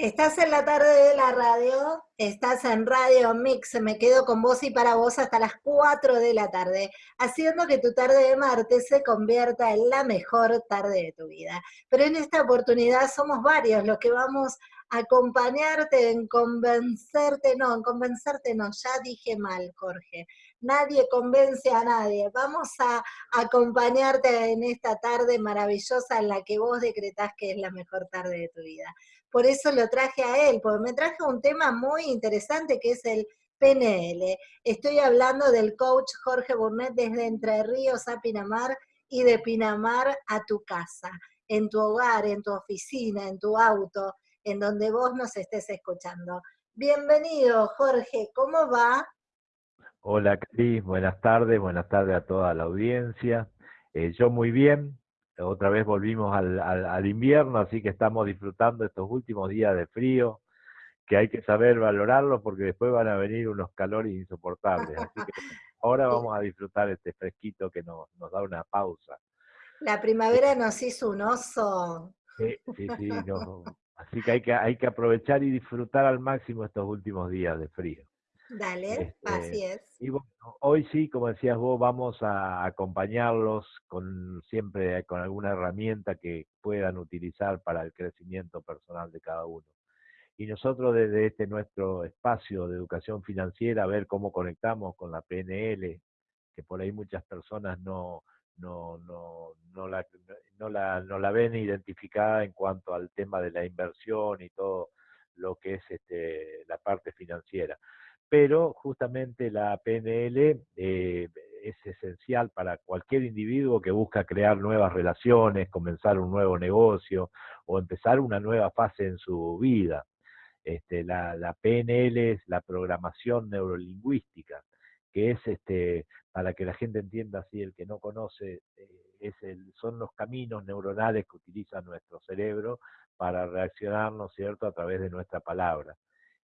Estás en la tarde de la radio, estás en Radio Mix, me quedo con vos y para vos hasta las 4 de la tarde, haciendo que tu tarde de martes se convierta en la mejor tarde de tu vida. Pero en esta oportunidad somos varios los que vamos a acompañarte en convencerte, no, en convencerte no, ya dije mal, Jorge. Nadie convence a nadie. Vamos a acompañarte en esta tarde maravillosa en la que vos decretás que es la mejor tarde de tu vida por eso lo traje a él, porque me traje un tema muy interesante que es el PNL. Estoy hablando del coach Jorge Burnett desde Entre Ríos a Pinamar y de Pinamar a tu casa, en tu hogar, en tu oficina, en tu auto, en donde vos nos estés escuchando. Bienvenido, Jorge, ¿cómo va? Hola, Cris, buenas tardes, buenas tardes a toda la audiencia. Eh, yo muy bien, otra vez volvimos al, al, invierno, así que estamos disfrutando estos últimos días de frío, que hay que saber valorarlo porque después van a venir unos calores insoportables. Así que ahora vamos a disfrutar este fresquito que nos, nos da una pausa. La primavera nos hizo un oso. Sí, sí, sí. Así que hay, que hay que aprovechar y disfrutar al máximo estos últimos días de frío. Dale, este, así es. Y bueno, hoy sí, como decías vos, vamos a acompañarlos con siempre con alguna herramienta que puedan utilizar para el crecimiento personal de cada uno. Y nosotros desde este nuestro espacio de educación financiera, a ver cómo conectamos con la PNL, que por ahí muchas personas no, no, no, no, la, no, la, no la ven identificada en cuanto al tema de la inversión y todo lo que es este, la parte financiera pero justamente la PNL eh, es esencial para cualquier individuo que busca crear nuevas relaciones, comenzar un nuevo negocio o empezar una nueva fase en su vida. Este, la, PNL es la programación neurolingüística, que es, este, para que la gente entienda así, el que no conoce, eh, es el, son los caminos neuronales que utiliza nuestro cerebro para reaccionar, ¿no es cierto?, a través de nuestra palabra.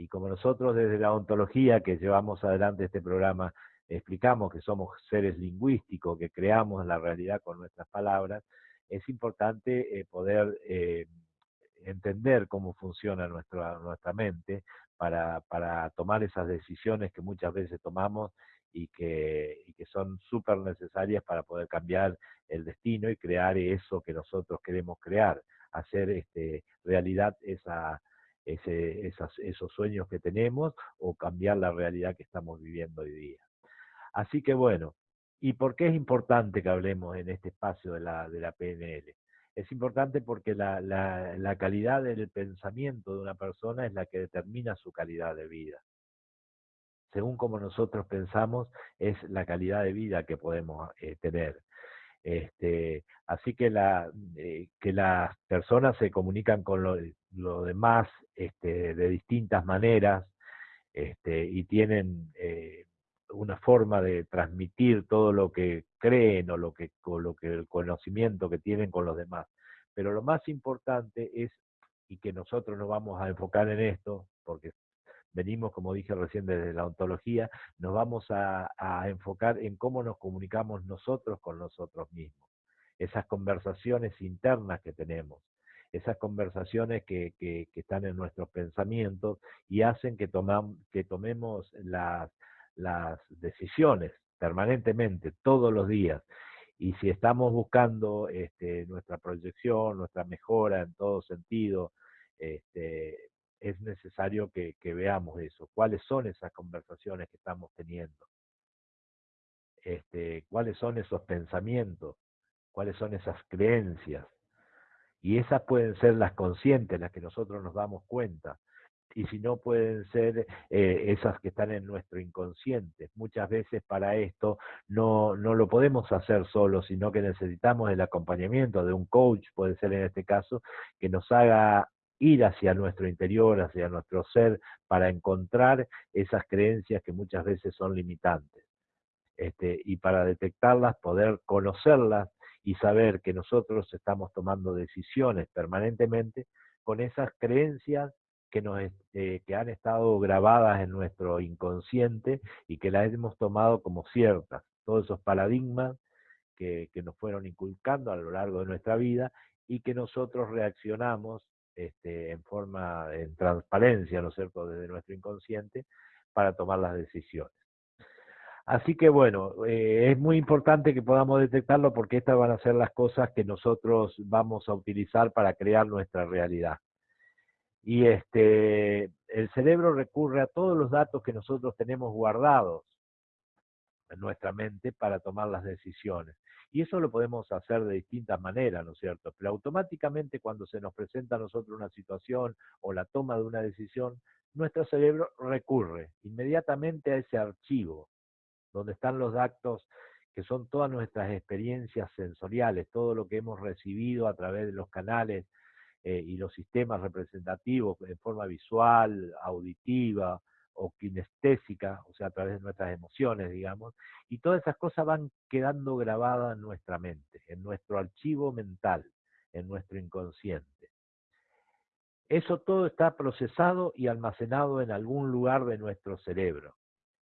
Y como nosotros desde la ontología que llevamos adelante este programa explicamos que somos seres lingüísticos, que creamos la realidad con nuestras palabras, es importante eh, poder eh, entender cómo funciona nuestra, nuestra mente para, para, tomar esas decisiones que muchas veces tomamos y que, y que son súper necesarias para poder cambiar el destino y crear eso que nosotros queremos crear, hacer este, realidad esa, esos sueños que tenemos o cambiar la realidad que estamos viviendo hoy día. Así que bueno, ¿y por qué es importante que hablemos en este espacio de la, de la PNL? Es importante porque la, la, la calidad del pensamiento de una persona es la que determina su calidad de vida según como nosotros pensamos, es la calidad de vida que podemos eh, tener. Este, así que, la, eh, que las personas se comunican con lo, demás este, de distintas maneras este, y tienen eh, una forma de transmitir todo lo que creen o lo que, lo que el conocimiento que tienen con los demás. Pero lo más importante es, y que nosotros nos vamos a enfocar en esto, porque venimos, como dije recién, desde la ontología, nos vamos a, enfocar en cómo nos comunicamos nosotros con nosotros mismos. Esas conversaciones internas que tenemos, esas conversaciones que, están en nuestros pensamientos y hacen que, que tomemos las, las decisiones permanentemente, todos los días. Y si estamos buscando este, nuestra proyección, nuestra mejora en todo sentido, este, es necesario que, veamos eso, cuáles son esas conversaciones que estamos teniendo, este, cuáles son esos pensamientos, cuáles son esas creencias. Y esas pueden ser las conscientes, las que nosotros nos damos cuenta. Y si no, pueden ser eh, esas que están en nuestro inconsciente. Muchas veces para esto no, no lo podemos hacer solo, sino que necesitamos el acompañamiento de un coach, puede ser en este caso, que nos haga ir hacia nuestro interior, hacia nuestro ser, para encontrar esas creencias que muchas veces son limitantes. Este, y para detectarlas, poder conocerlas y saber que nosotros estamos tomando decisiones permanentemente con esas creencias que, nos, eh, que han estado grabadas en nuestro inconsciente y que las hemos tomado como ciertas. Todos esos paradigmas que, que nos fueron inculcando a lo largo de nuestra vida y que nosotros reaccionamos este, en forma, en transparencia, ¿no es cierto?, desde nuestro inconsciente para tomar las decisiones. Así que bueno, eh, es muy importante que podamos detectarlo porque estas van a ser las cosas que nosotros vamos a utilizar para crear nuestra realidad. Y este, el cerebro recurre a todos los datos que nosotros tenemos guardados nuestra mente para tomar las decisiones. Y eso lo podemos hacer de distintas maneras, ¿no es cierto? Pero automáticamente cuando se nos presenta a nosotros una situación o la toma de una decisión, nuestro cerebro recurre inmediatamente a ese archivo donde están los datos que son todas nuestras experiencias sensoriales, todo lo que hemos recibido a través de los canales eh, y los sistemas representativos en forma visual, auditiva o kinestésica, o sea, a través de nuestras emociones, digamos, y todas esas cosas van quedando grabadas en nuestra mente, en nuestro archivo mental, en nuestro inconsciente. Eso todo está procesado y almacenado en algún lugar de nuestro cerebro.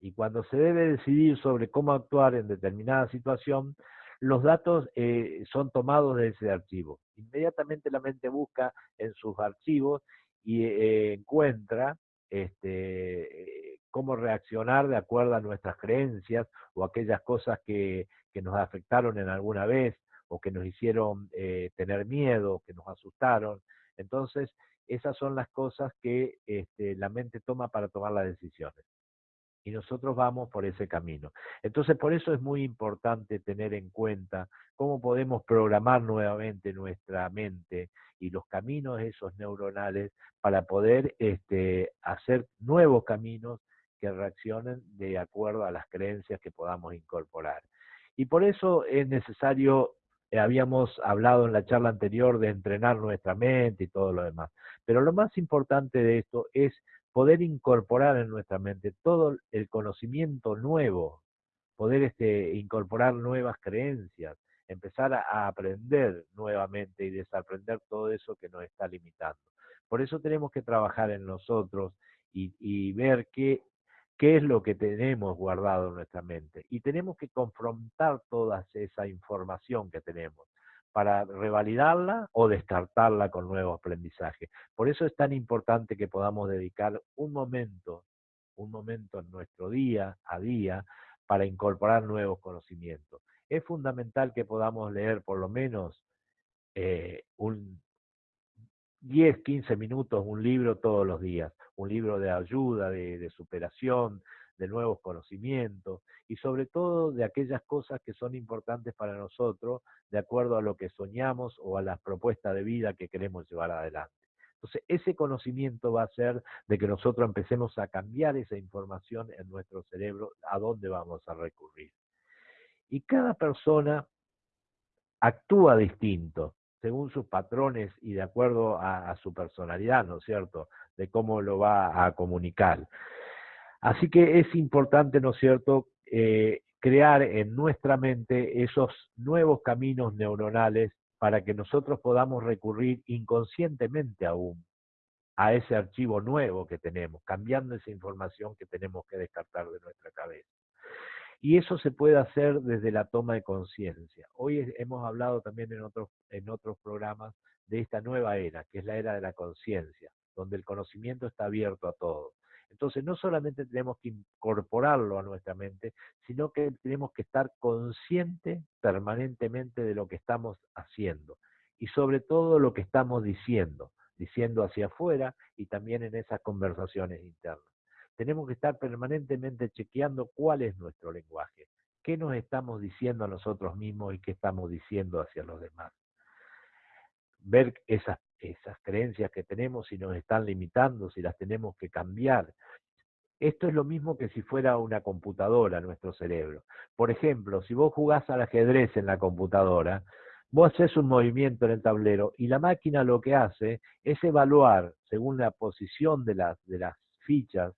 Y cuando se debe decidir sobre cómo actuar en determinada situación, los datos eh, son tomados de ese archivo. Inmediatamente la mente busca en sus archivos y eh, encuentra este, cómo reaccionar de acuerdo a nuestras creencias o aquellas cosas que, nos afectaron en alguna vez o que nos hicieron eh, tener miedo, que nos asustaron. Entonces, esas son las cosas que este, la mente toma para tomar las decisiones y nosotros vamos por ese camino. Entonces, por eso es muy importante tener en cuenta cómo podemos programar nuevamente nuestra mente y los caminos esos neuronales para poder este, hacer nuevos caminos que reaccionen de acuerdo a las creencias que podamos incorporar. Y por eso es necesario, eh, habíamos hablado en la charla anterior de entrenar nuestra mente y todo lo demás, pero lo más importante de esto es poder incorporar en nuestra mente todo el conocimiento nuevo, poder este, incorporar nuevas creencias, empezar a, aprender nuevamente y desaprender todo eso que nos está limitando. Por eso tenemos que trabajar en nosotros y, ver qué, qué es lo que tenemos guardado en nuestra mente. Y tenemos que confrontar toda esa información que tenemos para revalidarla o descartarla con nuevo aprendizaje. Por eso es tan importante que podamos dedicar un momento, un momento en nuestro día a día para incorporar nuevos conocimientos. Es fundamental que podamos leer por lo menos eh, un 10, 15 minutos un libro todos los días, un libro de ayuda, de superación, de nuevos conocimientos y sobre todo de aquellas cosas que son importantes para nosotros de acuerdo a lo que soñamos o a las propuestas de vida que queremos llevar adelante. Entonces, ese conocimiento va a ser de que nosotros empecemos a cambiar esa información en nuestro cerebro, a dónde vamos a recurrir. Y cada persona actúa distinto, según sus patrones y de acuerdo a, su personalidad, ¿no es cierto?, de cómo lo va a comunicar. Así que es importante, ¿no es cierto?, eh, crear en nuestra mente esos nuevos caminos neuronales para que nosotros podamos recurrir inconscientemente aún a ese archivo nuevo que tenemos, cambiando esa información que tenemos que descartar de nuestra cabeza. Y eso se puede hacer desde la toma de conciencia. Hoy hemos hablado también en otros, en otros programas de esta nueva era, que es la era de la conciencia, donde el conocimiento está abierto a todos. Entonces, no solamente tenemos que incorporarlo a nuestra mente, sino que tenemos que estar conscientes permanentemente de lo que estamos haciendo y sobre todo lo que estamos diciendo, diciendo hacia afuera y también en esas conversaciones internas. Tenemos que estar permanentemente chequeando cuál es nuestro lenguaje, qué nos estamos diciendo a nosotros mismos y qué estamos diciendo hacia los demás. Ver esas esas creencias que tenemos, si nos están limitando, si las tenemos que cambiar. Esto es lo mismo que si fuera una computadora, nuestro cerebro. Por ejemplo, si vos jugás al ajedrez en la computadora, vos haces un movimiento en el tablero y la máquina lo que hace es evaluar, según la posición de las, de las fichas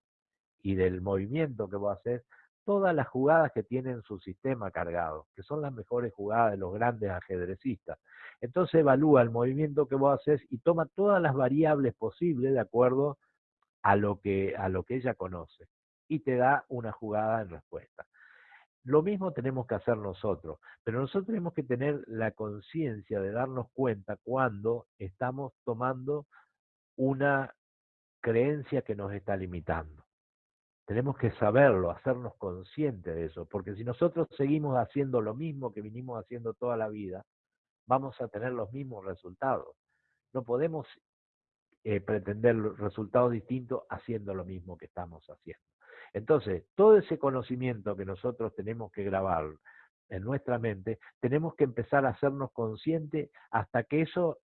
y del movimiento que vos haces, todas las jugadas que tienen su sistema cargado, que son las mejores jugadas de los grandes ajedrecistas. Entonces evalúa el movimiento que vos haces y toma todas las variables posibles de acuerdo a lo que, a lo que ella conoce y te da una jugada en respuesta. Lo mismo tenemos que hacer nosotros, pero nosotros tenemos que tener la conciencia de darnos cuenta cuando estamos tomando una creencia que nos está limitando. Tenemos que saberlo, hacernos conscientes de eso, porque si nosotros seguimos haciendo lo mismo que vinimos haciendo toda la vida, vamos a tener los mismos resultados. No podemos eh, pretender resultados distintos haciendo lo mismo que estamos haciendo. Entonces, todo ese conocimiento que nosotros tenemos que grabar en nuestra mente, tenemos que empezar a hacernos conscientes hasta que eso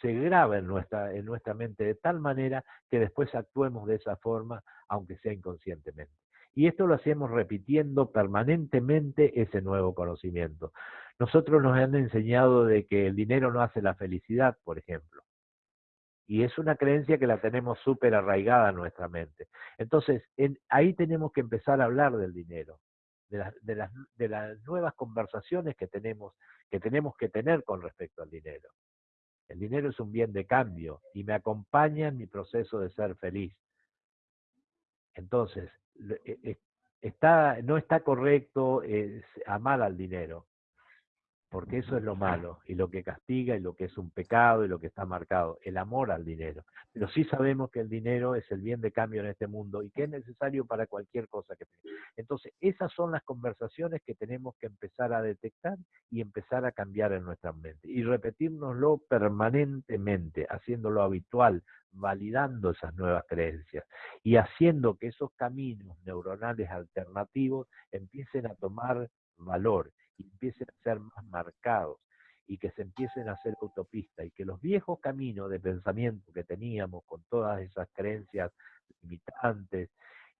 se grabe en nuestra, en nuestra mente de tal manera que después actuemos de esa forma, aunque sea inconscientemente. Y esto lo hacemos repitiendo permanentemente ese nuevo conocimiento. Nosotros nos han enseñado de que el dinero no hace la felicidad, por ejemplo. Y es una creencia que la tenemos súper arraigada en nuestra mente. Entonces, ahí tenemos que empezar a hablar del dinero, de, de, las, de las nuevas conversaciones que tenemos, que tenemos que tener con respecto al dinero. El dinero es un bien de cambio y me acompaña en mi proceso de ser feliz. Entonces, e, e, está, no está correcto amar al dinero, porque eso es lo malo y lo que castiga y lo que es un pecado y lo que está marcado, el amor al dinero. Pero sí sabemos que el dinero es el bien de cambio en este mundo y que es necesario para cualquier cosa que tenga. Entonces, esas son las conversaciones que tenemos que empezar a detectar y empezar a cambiar en nuestra mente y repetirnoslo permanentemente, haciéndolo habitual, validando esas nuevas creencias y haciendo que esos caminos neuronales alternativos empiecen a tomar valor empiecen a ser más marcados y que se empiecen a hacer autopistas y que los viejos caminos de pensamiento que teníamos con todas esas creencias limitantes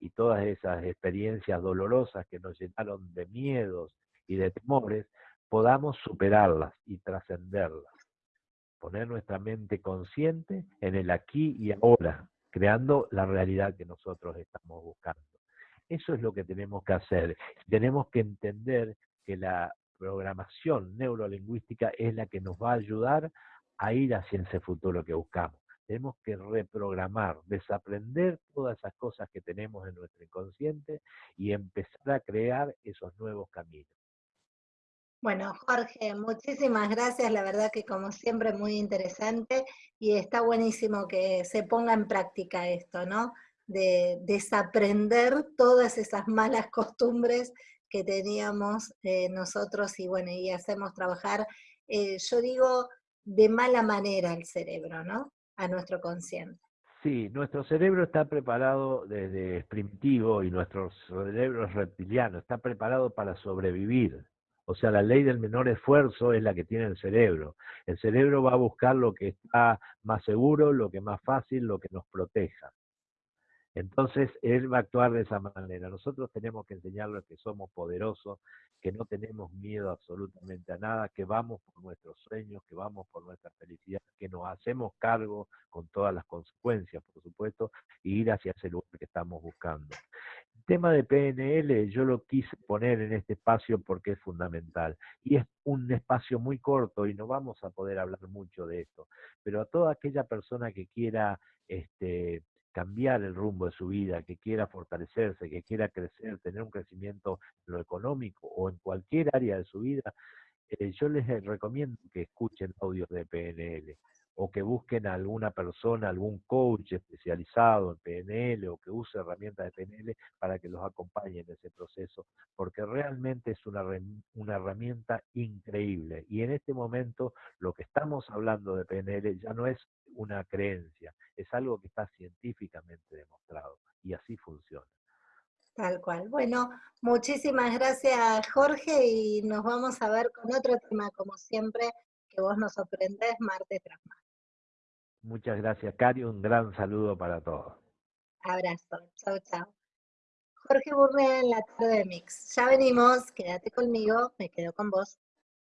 y todas esas experiencias dolorosas que nos llenaron de miedos y de temores, podamos superarlas y trascenderlas. Poner nuestra mente consciente en el aquí y ahora, creando la realidad que nosotros estamos buscando. Eso es lo que tenemos que hacer. Tenemos que entender que la programación neurolingüística es la que nos va a ayudar a ir hacia ese futuro que buscamos. Tenemos que reprogramar, desaprender todas esas cosas que tenemos en nuestro inconsciente y empezar a crear esos nuevos caminos. Bueno, Jorge, muchísimas gracias. La verdad que como siempre muy interesante y está buenísimo que se ponga en práctica esto, ¿no? De desaprender todas esas malas costumbres que teníamos eh, nosotros y bueno, y hacemos trabajar, eh, yo digo, de mala manera el cerebro, ¿no? A nuestro consciente. Sí, nuestro cerebro está preparado desde primitivo y nuestro cerebro es reptiliano, está preparado para sobrevivir. O sea, la ley del menor esfuerzo es la que tiene el cerebro. El cerebro va a buscar lo que está más seguro, lo que más fácil, lo que nos proteja. Entonces, él va a actuar de esa manera. Nosotros tenemos que enseñarle que somos poderosos, que no tenemos miedo absolutamente a nada, que vamos por nuestros sueños, que vamos por nuestra felicidad, que nos hacemos cargo con todas las consecuencias, por supuesto, y ir hacia ese lugar que estamos buscando. El tema de PNL yo lo quise poner en este espacio porque es fundamental. Y es un espacio muy corto y no vamos a poder hablar mucho de esto. Pero a toda aquella persona que quiera este, cambiar el rumbo de su vida, que quiera fortalecerse, que quiera crecer, tener un crecimiento en lo económico o en cualquier área de su vida, eh, yo les eh, recomiendo que escuchen audios de PNL o que busquen a alguna persona, algún coach especializado en PNL o que use herramientas de PNL para que los acompañe en ese proceso, porque realmente es una, una herramienta increíble. Y en este momento lo que estamos hablando de PNL ya no es una creencia, es algo que está científicamente demostrado y así funciona. Tal cual. Bueno, muchísimas gracias Jorge y nos vamos a ver con otro tema como siempre que vos nos sorprendés martes tras martes. Muchas gracias Cari, un gran saludo para todos. Abrazo, chao chao. Jorge Burné en la tarde de Mix. Ya venimos, quédate conmigo, me quedo con vos.